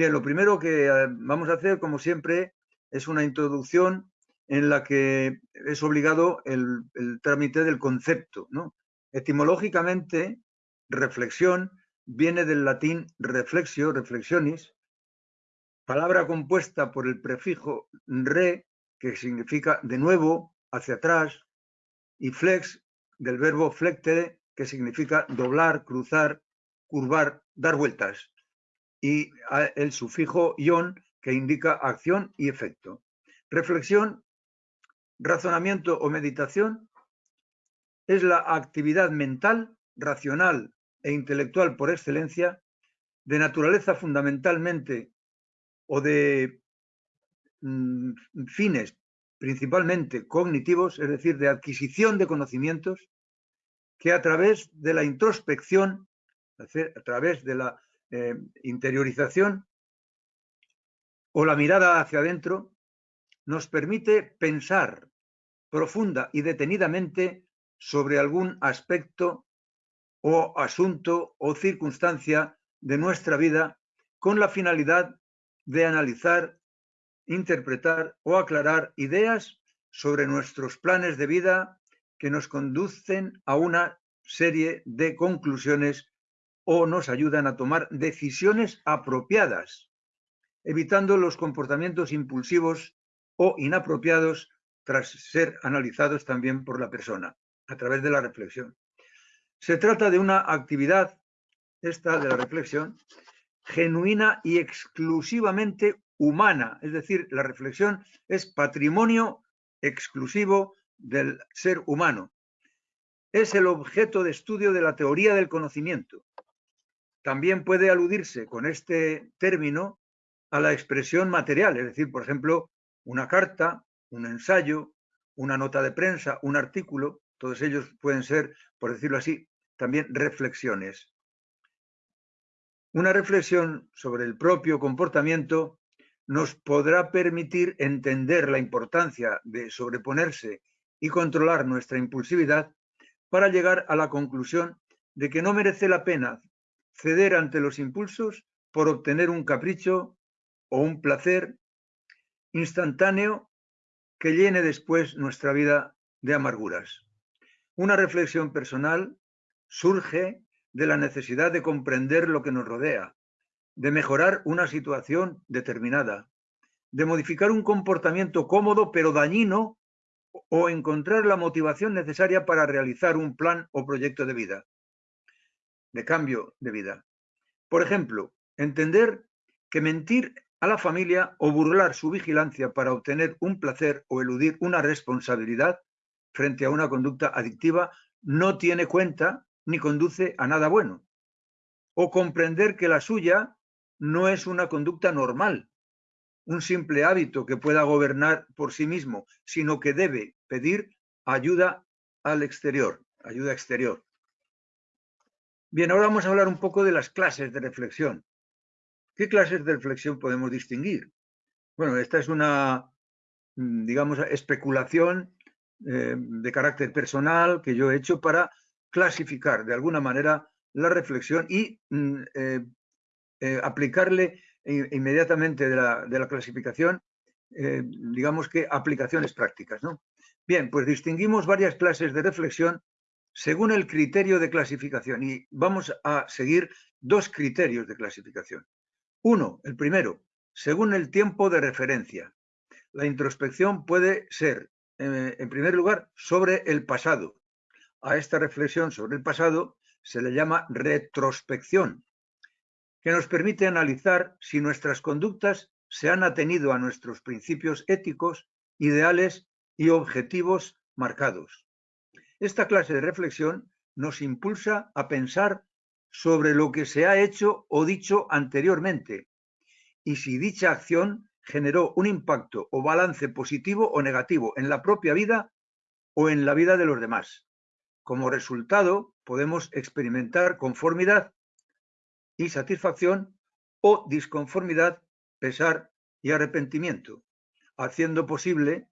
Bien, lo primero que eh, vamos a hacer, como siempre, es una introducción en la que es obligado el, trámite del concepto. ¿no? Etimológicamente, reflexión viene del latín reflexio, reflexionis, palabra compuesta por el prefijo re, que significa de nuevo, hacia atrás, y flex, del verbo flectere, que significa doblar, cruzar, curvar, dar vueltas, y el sufijo ion, que indica acción y efecto. Reflexión, razonamiento o meditación es la actividad mental, racional e intelectual por excelencia, de naturaleza fundamentalmente o de mm, fines principalmente cognitivos, es decir, de adquisición de conocimientos, que a través de la introspección, a través de la eh, interiorización o la mirada hacia adentro, nos permite pensar profunda y detenidamente sobre algún aspecto o asunto o circunstancia de nuestra vida con la finalidad de analizar, interpretar o aclarar ideas sobre nuestros planes de vida que nos conducen a una serie de conclusiones o nos ayudan a tomar decisiones apropiadas, evitando los comportamientos impulsivos o inapropiados tras ser analizados también por la persona a través de la reflexión. Se trata de una actividad, esta de la reflexión, genuina y exclusivamente humana, es decir, la reflexión es patrimonio exclusivo del ser humano. Es el objeto de estudio de la teoría del conocimiento. También puede aludirse con este término a la expresión material, es decir, por ejemplo, una carta, un ensayo, una nota de prensa, un artículo, todos ellos pueden ser, por decirlo así, también reflexiones. Una reflexión sobre el propio comportamiento nos podrá permitir entender la importancia de sobreponerse y controlar nuestra impulsividad para llegar a la conclusión de que no merece la pena ceder ante los impulsos por obtener un capricho o un placer instantáneo que llene después nuestra vida de amarguras. Una reflexión personal surge de la necesidad de comprender lo que nos rodea, de mejorar una situación determinada, de modificar un comportamiento cómodo pero dañino o encontrar la motivación necesaria para realizar un plan o proyecto de vida, de cambio de vida. Por ejemplo, entender que mentir a la familia o burlar su vigilancia para obtener un placer o eludir una responsabilidad frente a una conducta adictiva no tiene cuenta ni conduce a nada bueno. O comprender que la suya no es una conducta normal, un simple hábito que pueda gobernar por sí mismo, sino que debe pedir ayuda al exterior, ayuda exterior. Bien, ahora vamos a hablar un poco de las clases de reflexión. ¿Qué clases de reflexión podemos distinguir? Bueno, esta es una, mm, digamos, especulación eh, de carácter personal que yo he hecho para clasificar de alguna manera la reflexión y mm, eh, eh, aplicarle inmediatamente de la, clasificación, digamos que aplicaciones prácticas. ¿no? Bien, pues distinguimos varias clases de reflexión según el criterio de clasificación y vamos a seguir dos criterios de clasificación. Uno, el primero, según el tiempo de referencia. La introspección puede ser, en primer lugar, sobre el pasado, a esta reflexión sobre el pasado se le llama retrospección, que nos permite analizar si nuestras conductas se han atenido a nuestros principios éticos, ideales y objetivos marcados. Esta clase de reflexión nos impulsa a pensar sobre lo que se ha hecho o dicho anteriormente y si dicha acción generó un impacto o balance positivo o negativo en la propia vida o en la vida de los demás. Como resultado, podemos experimentar conformidad y satisfacción o disconformidad, pesar y arrepentimiento, haciendo posible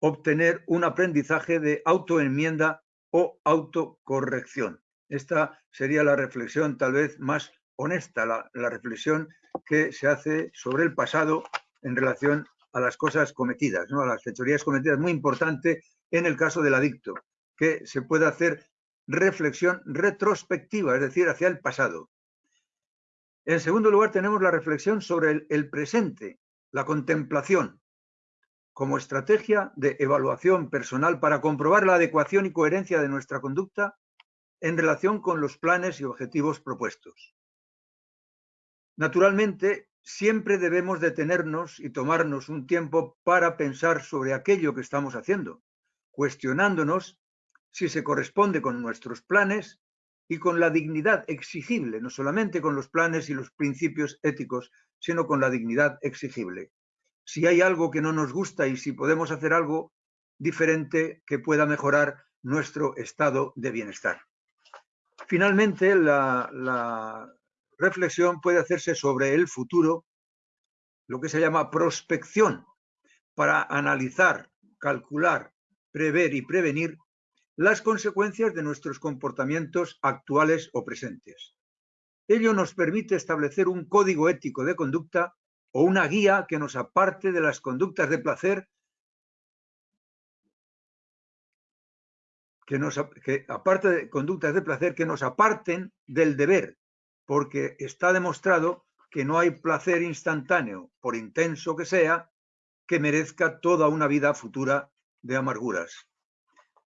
obtener un aprendizaje de autoenmienda o autocorrección. Esta sería la reflexión tal vez más honesta la, reflexión que se hace sobre el pasado en relación a las cosas cometidas, a las fechorías cometidas. Muy importante en el caso del adicto, que se puede hacer reflexión retrospectiva, es decir, hacia el pasado. En segundo lugar, tenemos la reflexión sobre el presente, la contemplación, como estrategia de evaluación personal para comprobar la adecuación y coherencia de nuestra conducta en relación con los planes y objetivos propuestos. Naturalmente, siempre debemos detenernos y tomarnos un tiempo para pensar sobre aquello que estamos haciendo, cuestionándonos si se corresponde con nuestros planes y con la dignidad exigible, no solamente con los planes y los principios éticos, sino con la dignidad exigible. Si hay algo que no nos gusta y si podemos hacer algo diferente que pueda mejorar nuestro estado de bienestar. Finalmente, la, reflexión puede hacerse sobre el futuro, lo que se llama prospección, para analizar, calcular, prever y prevenir las consecuencias de nuestros comportamientos actuales o presentes. Ello nos permite establecer un código ético de conducta o una guía que nos aparte de las conductas de placer que, nos, aparte de conductas de placer que nos aparten del deber, porque está demostrado que no hay placer instantáneo, por intenso que sea, que merezca toda una vida futura de amarguras.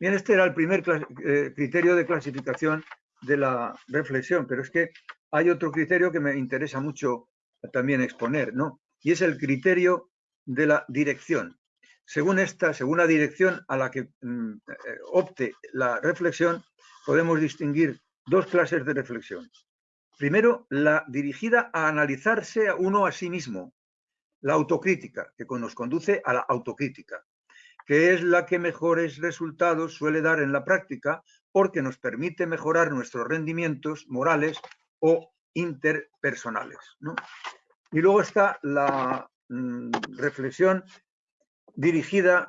Bien, este era el primer eh, criterio de clasificación de la reflexión, pero es que hay otro criterio que me interesa mucho también exponer, ¿no? Y es el criterio de la dirección. Según esta, según la dirección a la que mm, eh, opte la reflexión, podemos distinguir dos clases de reflexión. Primero, la dirigida a analizarse a uno a sí mismo, la autocrítica, que nos conduce a la autocrítica, que es la que mejores resultados suele dar en la práctica porque nos permite mejorar nuestros rendimientos morales o interpersonales. Y luego está la mm, reflexión dirigida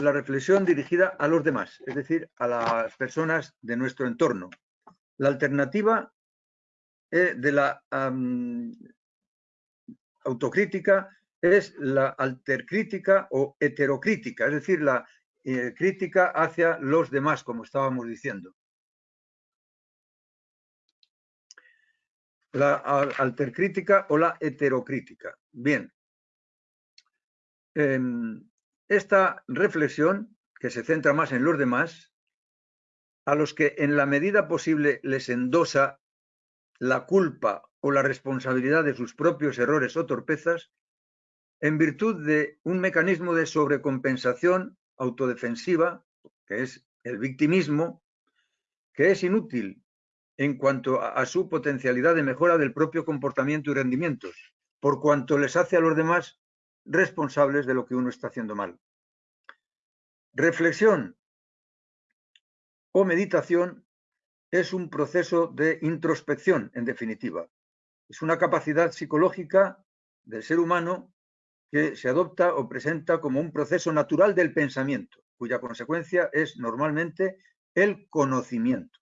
la reflexión dirigida a los demás, es decir, a las personas de nuestro entorno. La alternativa eh, de la autocrítica es la altercrítica o heterocrítica, es decir, la eh, crítica hacia los demás, como estábamos diciendo. la altercrítica o la heterocrítica. Bien, em, esta reflexión, que se centra más en los demás, a los que en la medida posible les endosa la culpa o la responsabilidad de sus propios errores o torpezas, en virtud de un mecanismo de sobrecompensación autodefensiva, que es el victimismo, que es inútil en cuanto a, su potencialidad de mejora del propio comportamiento y rendimientos, por cuanto les hace a los demás responsables de lo que uno está haciendo mal. Reflexión o meditación es un proceso de introspección, en definitiva. Es una capacidad psicológica del ser humano que se adopta o presenta como un proceso natural del pensamiento, cuya consecuencia es normalmente el conocimiento.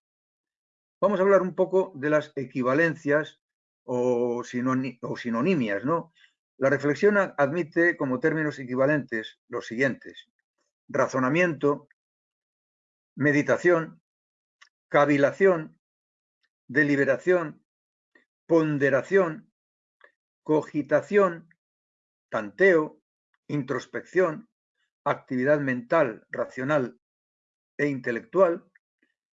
Vamos a hablar un poco de las equivalencias o, sinonimias, ¿no? La reflexión admite como términos equivalentes los siguientes. Razonamiento, meditación, cavilación, deliberación, ponderación, cogitación, tanteo, introspección, actividad mental, racional e intelectual,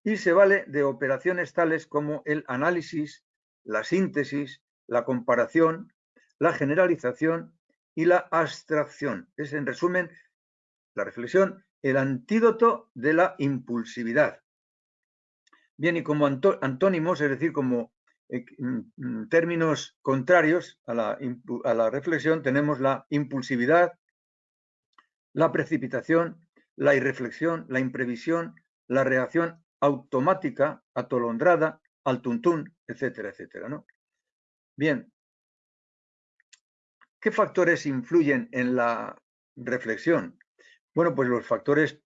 y se vale de operaciones tales como el análisis, la síntesis, la comparación, la generalización y la abstracción. Es, en resumen, la reflexión, el antídoto de la impulsividad. Bien, y como antónimos, es decir, como eh, mm, mm, términos contrarios a la, a la reflexión, tenemos la impulsividad, la precipitación, la irreflexión, la imprevisión, la reacción automática, atolondrada, al tuntún, etcétera, etcétera. ¿no? Bien, ¿qué factores influyen en la reflexión? Bueno, pues los factores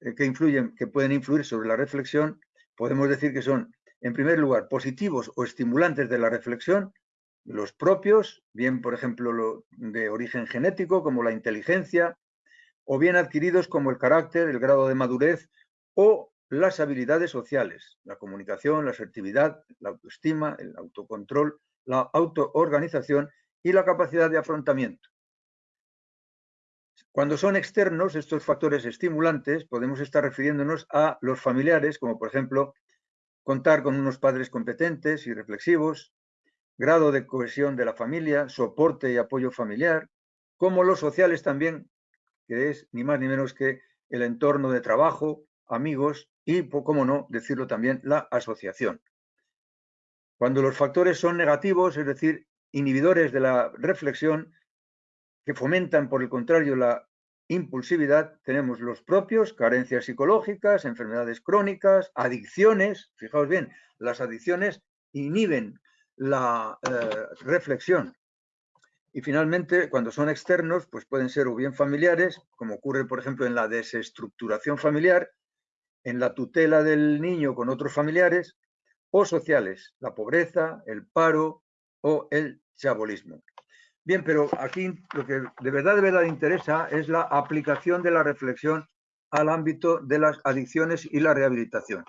eh, que influyen, que pueden influir sobre la reflexión, podemos decir que son, en primer lugar, positivos o estimulantes de la reflexión, los propios, bien por ejemplo de origen genético como la inteligencia, o bien adquiridos como el carácter, el grado de madurez o las habilidades sociales, la comunicación, la asertividad, la autoestima, el autocontrol, la autoorganización y la capacidad de afrontamiento. Cuando son externos estos factores estimulantes, podemos estar refiriéndonos a los familiares, como por ejemplo contar con unos padres competentes y reflexivos, grado de cohesión de la familia, soporte y apoyo familiar, como los sociales también, que es ni más ni menos que el entorno de trabajo, amigos y, como no, decirlo también, la asociación. Cuando los factores son negativos, es decir, inhibidores de la reflexión, que fomentan, por el contrario, la impulsividad, tenemos los propios, carencias psicológicas, enfermedades crónicas, adicciones. Fijaos bien, las adicciones inhiben la eh, reflexión. Y finalmente, cuando son externos, pues pueden ser o bien familiares, como ocurre, por ejemplo, en la desestructuración familiar, en la tutela del niño con otros familiares, o sociales, la pobreza, el paro o el chabolismo. Bien, pero aquí lo que de verdad, de verdad interesa es la aplicación de la reflexión al ámbito de las adicciones y la rehabilitación.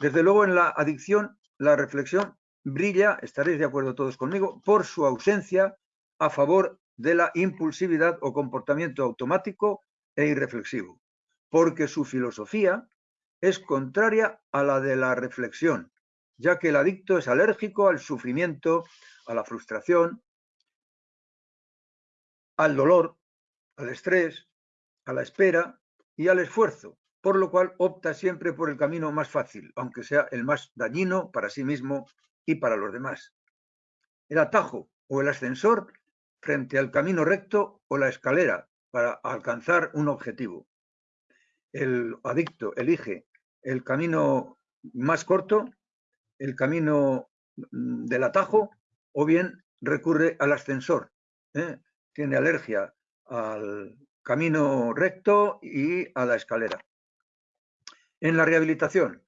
Desde luego, en la adicción, la reflexión brilla, estaréis de acuerdo todos conmigo, por su ausencia a favor de la impulsividad o comportamiento automático e irreflexivo, porque su filosofía es contraria a la de la reflexión, ya que el adicto es alérgico al sufrimiento, a la frustración, al dolor, al estrés, a la espera y al esfuerzo, por lo cual opta siempre por el camino más fácil, aunque sea el más dañino para sí mismo y para los demás. El atajo o el ascensor frente al camino recto o la escalera para alcanzar un objetivo. El adicto elige el camino más corto, el camino mm, del atajo o bien recurre al ascensor. ¿eh? Tiene alergia al camino recto y a la escalera. En la rehabilitación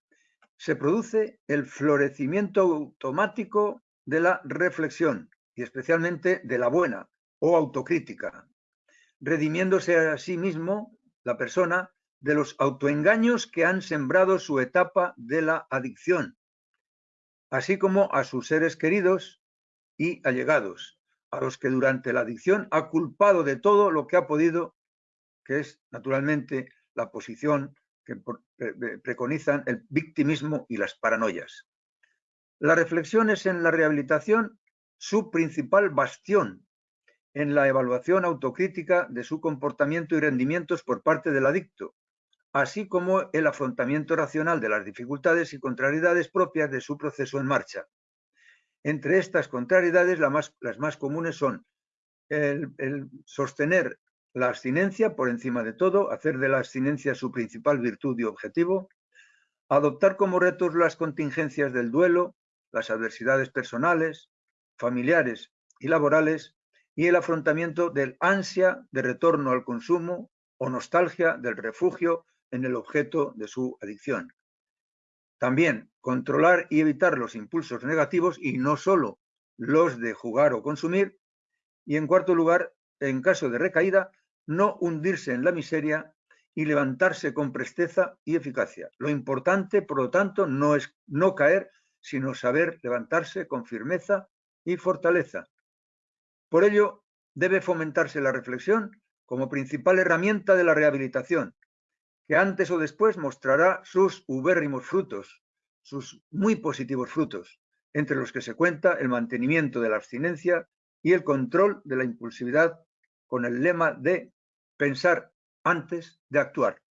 se produce el florecimiento automático de la reflexión y especialmente de la buena o autocrítica, redimiéndose a sí mismo la persona de los autoengaños que han sembrado su etapa de la adicción, así como a sus seres queridos y allegados, a los que durante la adicción ha culpado de todo lo que ha podido, que es naturalmente la posición que preconizan el victimismo y las paranoias. La reflexión es en la rehabilitación su principal bastión en la evaluación autocrítica de su comportamiento y rendimientos por parte del adicto, así como el afrontamiento racional de las dificultades y contrariedades propias de su proceso en marcha. Entre estas contrariedades, las más comunes son el, sostener la abstinencia por encima de todo, hacer de la abstinencia su principal virtud y objetivo, adoptar como retos las contingencias del duelo, las adversidades personales, familiares y laborales, y el afrontamiento del ansia de retorno al consumo o nostalgia del refugio en el objeto de su adicción. También controlar y evitar los impulsos negativos y no solo los de jugar o consumir. Y en cuarto lugar, en caso de recaída, no hundirse en la miseria y levantarse con presteza y eficacia. Lo importante, por lo tanto, no es no caer, sino saber levantarse con firmeza y fortaleza. Por ello, debe fomentarse la reflexión como principal herramienta de la rehabilitación, que antes o después mostrará sus ubérrimos frutos, sus muy positivos frutos, entre los que se cuenta el mantenimiento de la abstinencia y el control de la impulsividad con el lema de pensar antes de actuar.